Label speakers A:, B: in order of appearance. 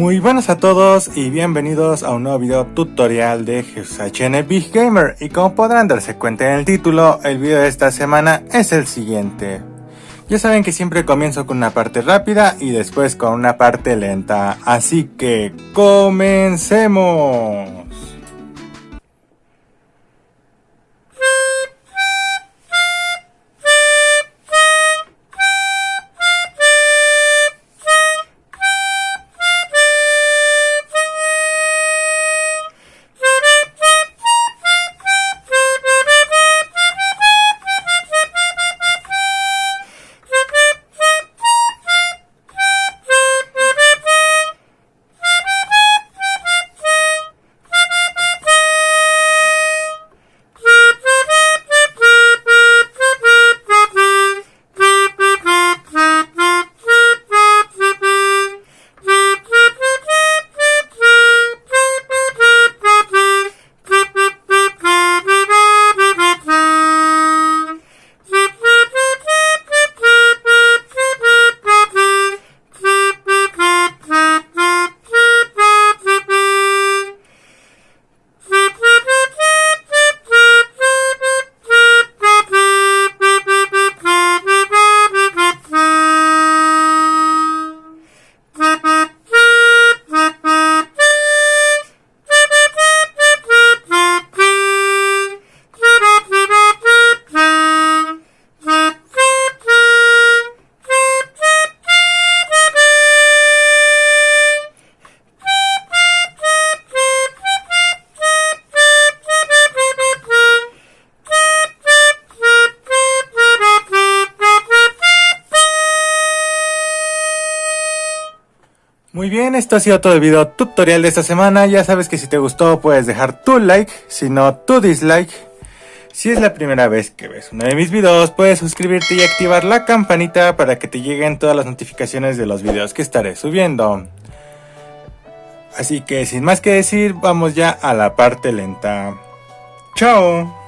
A: Muy buenas a todos y bienvenidos a un nuevo video tutorial de HN Big Gamer y como podrán darse cuenta en el título, el video de esta semana es el siguiente. Ya saben que siempre comienzo con una parte rápida y después con una parte lenta, así que comencemos. Muy bien, esto ha sido todo el video tutorial de esta semana. Ya sabes que si te gustó puedes dejar tu like, si no tu dislike. Si es la primera vez que ves uno de mis videos, puedes suscribirte y activar la campanita para que te lleguen todas las notificaciones de los videos que estaré subiendo. Así que sin más que decir, vamos ya a la parte lenta. ¡Chao!